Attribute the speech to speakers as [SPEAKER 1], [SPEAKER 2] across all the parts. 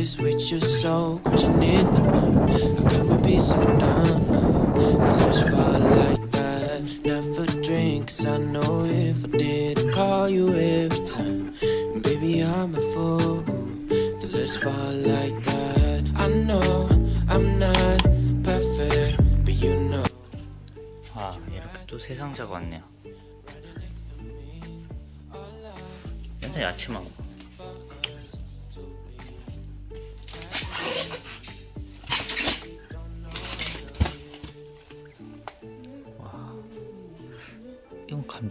[SPEAKER 1] place with you so crashing into mine. How could we be so dumb? The let's fall like that. Never drink, 'cause I know if I did, I'd call you every time. Baby, I'm a fool to let's fall like that. I know I'm not perfect, but you know.
[SPEAKER 2] 아 이렇게 또 세 상자가 왔네요 맨날 야채만 먹어 이건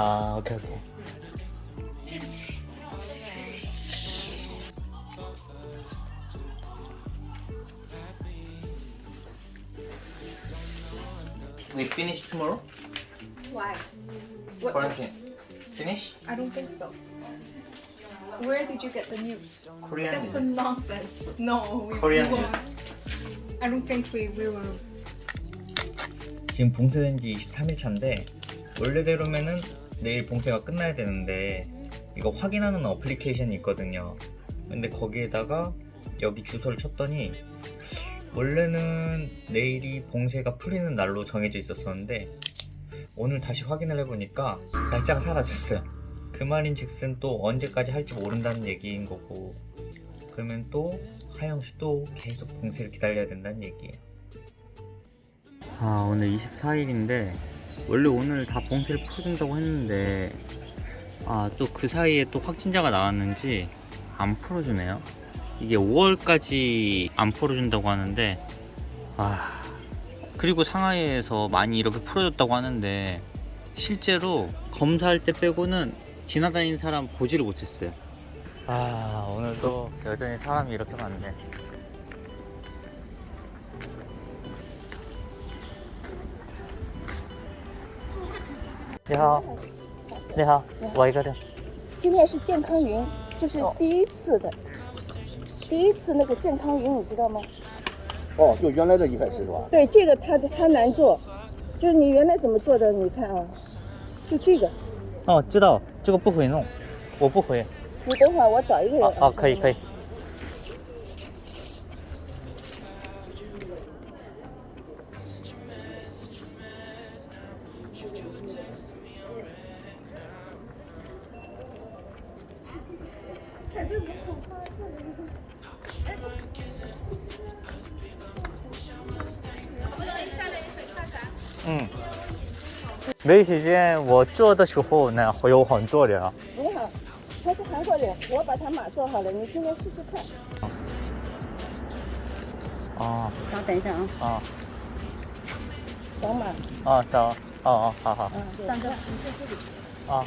[SPEAKER 2] 아 오케이 오케이 We finish tomorrow?
[SPEAKER 3] Why? What?
[SPEAKER 2] Quarantine. Finish?
[SPEAKER 3] I don't think so. Where did you get the news?
[SPEAKER 2] Korean
[SPEAKER 3] That's
[SPEAKER 2] news.
[SPEAKER 3] nonsense. No, we,
[SPEAKER 2] Korean
[SPEAKER 3] we won't.
[SPEAKER 2] news.
[SPEAKER 3] I don't think we, we will.
[SPEAKER 2] 지금 봉쇄된 지 23일 차인데 원래대로면은 내일 봉쇄가 끝나야 되는데 이거 확인하는 어플리케이션이 있거든요. 근데 거기에다가 여기 주소를 쳤더니 원래는 내일이 봉쇄가 풀리는 날로 정해져 있었었는데 오늘 다시 확인을 해보니까 날짜가 사라졌어요. 그 말인 즉슨 또 언제까지 할지 모른다는 얘기인 거고 그러면 또 하영씨 또 계속 봉쇄를 기다려야 된다는 얘기예요. 아 오늘 24일인데 원래 오늘 다 봉쇄를 풀어준다고 했는데 아 또 그 사이에 또 확진자가 나왔는지 안 풀어주네요. 이게 5월까지 안 풀어준다고 하는데 아 그리고 상하이에서 많이 이렇게 풀어줬다고 하는데 실제로 검사할 때 빼고는 지나다니는 사람 보지를 못했어요. 아 오늘도 여전히 사람이 이렇게 많네 你好，你好，我一个的。
[SPEAKER 4] 今天是健康云，就是第一次的，第一次那个健康云，你知道吗？
[SPEAKER 5] 哦，就原来的一开始是吧？
[SPEAKER 4] 对，这个它它难做，就是你原来怎么做的？你看啊，就这个，
[SPEAKER 2] 哦，知道这个不会弄，我不会。
[SPEAKER 4] 你等会儿我找一个人。
[SPEAKER 2] 哦哦，可以可以。没时间，我做的时候呢会有很多人。
[SPEAKER 4] 你好，他是韩国人，我把他码做好了，你今天试试看。
[SPEAKER 2] 哦
[SPEAKER 4] 稍等一下啊，
[SPEAKER 2] 哦
[SPEAKER 4] 扫码。
[SPEAKER 2] 啊，扫，哦哦，好好，
[SPEAKER 4] 嗯，上车，你在这里。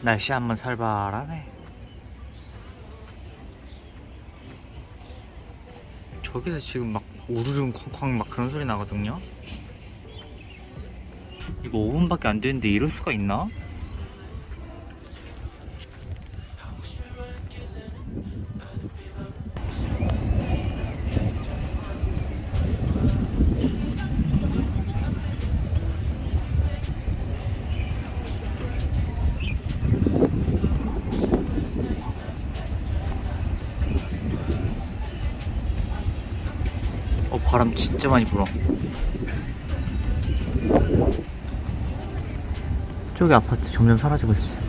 [SPEAKER 2] 날씨 한번 살벌하네. 저기서 지금 막 우르릉 쾅쾅 막 그런 소리 나거든요. 이거 5분밖에 안 되는데 이럴 수가 있나? 바람 진짜 많이 불어. 저기 아파트 점점 사라지고 있어.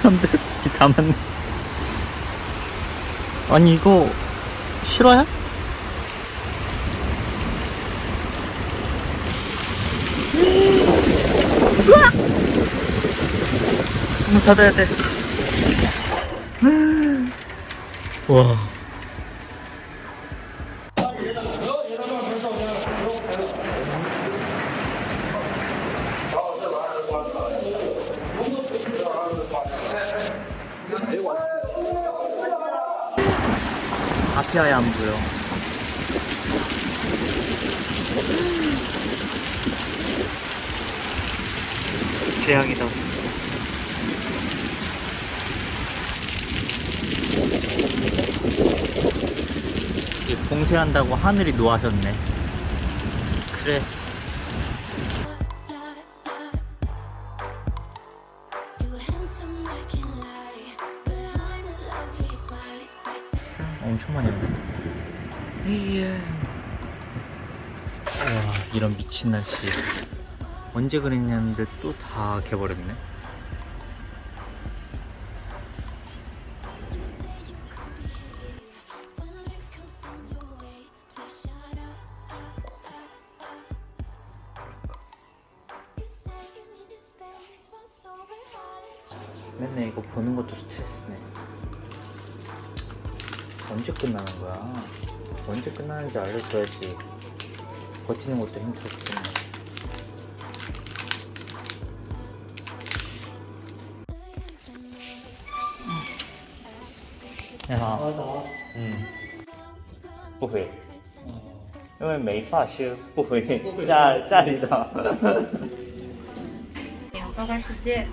[SPEAKER 2] 사람들 이다 많네. 아니 이거 실화야? 문 닫아야 돼. 와. 아예 안 보여. 재앙이다. 이 봉쇄한다고 하늘이 노하셨네. 그래. 미친 날씨. 언제 그랬냐는데 또 다 개버렸네. 맨날 이거 보는 것도 스트레스네. 언제 끝나는 거야? 언제 끝나는지 알려줘야지. 버티는 것도 힘들어 죽겠네. 야, 嗯，不回，因为没发修，不回家家里的。
[SPEAKER 6] 花花世界，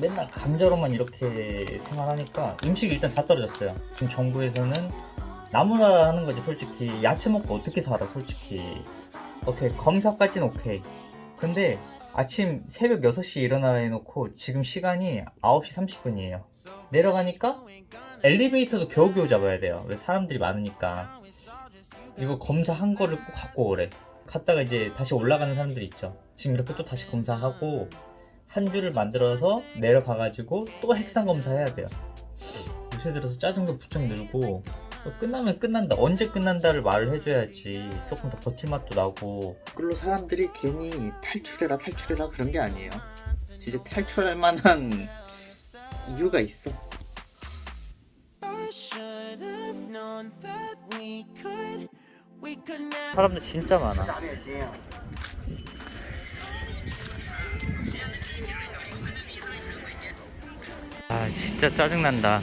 [SPEAKER 2] 맨날 감자로만 이렇게 생활하니까 음식이 일단 다 떨어졌어요 지금 정부에서는 나무나라 하는 거지 솔직히 야채 먹고 어떻게 살아 솔직히 오케이 검사까지는 오케이 근데 아침 새벽 6시에 일어나라 해놓고 지금 시간이 9시 30분이에요 내려가니까 엘리베이터도 겨우겨우 잡아야 돼요. 왜 사람들이 많으니까. 이거 검사한 거를 꼭 갖고 오래. 갔다가 이제 다시 올라가는 사람들이 있죠. 지금 이렇게 또 다시 검사하고 한 줄을 만들어서 내려가가지고 또 핵상 검사해야 돼요. 요새 들어서 짜증도 부쩍 늘고 끝나면 끝난다. 언제 끝난다를 말을 해줘야지 조금 더 버틸 맛도 나고. 끌로 사람들이 괜히 탈출해라 탈출해라 그런 게 아니에요. 진짜 탈출할 만한 이유가 있어. 사람들 진짜 많아. 아 진짜 짜증난다.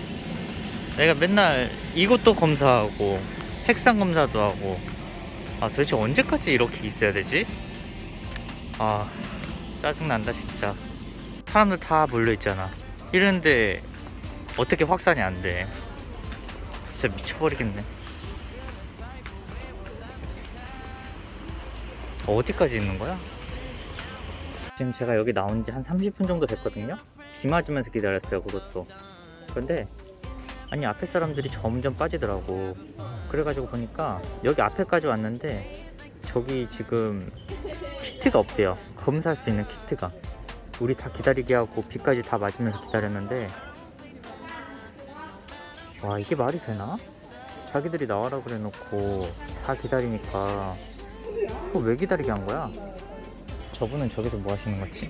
[SPEAKER 2] 내가 맨날 이것도 검사하고 핵상 검사도 하고 아 도대체 언제까지 이렇게 있어야 되지? 아 짜증난다 진짜. 사람들 다 몰려있잖아. 이런데 어떻게 확산이 안 돼? 진짜 미쳐버리겠네. 어디까지 있는 거야? 지금 제가 여기 나온 지 한 30분 정도 됐거든요? 비 맞으면서 기다렸어요, 그것도. 그런데, 아니, 앞에 사람들이 점점 빠지더라고. 그래가지고 보니까, 여기 앞에까지 왔는데, 저기 지금 키트가 없대요. 검사할 수 있는 키트가. 우리 다 기다리게 하고, 비까지 다 맞으면서 기다렸는데, 와 이게 말이 되나? 자기들이 나와라 그래 놓고 다 기다리니까 어, 왜 기다리게 한 거야? 저분은 저기서 뭐 하시는 거지?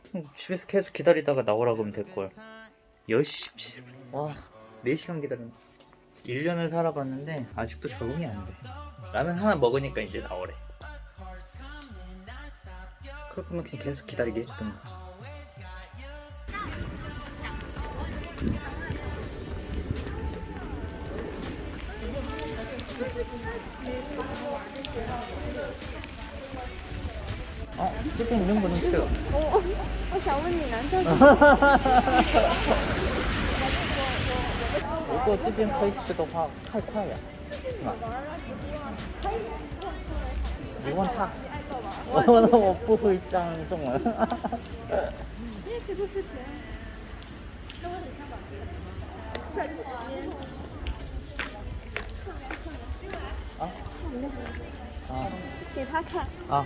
[SPEAKER 2] 집에서 계속 기다리다가 나오라 그러면 될걸. 10시 17분. 와, 4시간 기다렸네. 1년을 살아봤는데 아직도 적응이 안 돼. 라면 하나 먹으니까 이제 나오래. 그럴 거면 그냥 계속 기다리게 해주던가. 哦，这边能不能吃？我
[SPEAKER 4] 我想问你难受。
[SPEAKER 2] 如果这边可以吃的话，太快了，是吧？你问他，我问，我不会这样中了。啊！啊！
[SPEAKER 4] 给他看
[SPEAKER 2] 啊！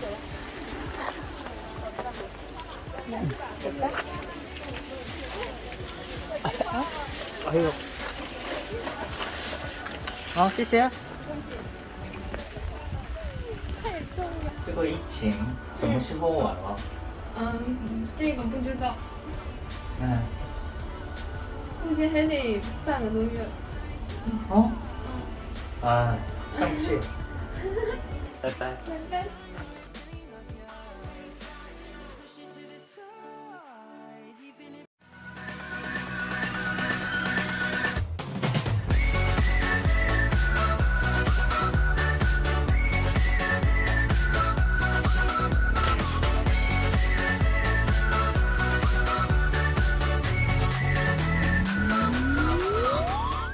[SPEAKER 2] 哎呦，好，谢谢。这个疫情什么时候完了？
[SPEAKER 3] 嗯，这个不知道，
[SPEAKER 2] 嗯，
[SPEAKER 3] 估计还得半个多月。
[SPEAKER 2] 哦，啊，生气，拜拜。
[SPEAKER 3] 拜拜。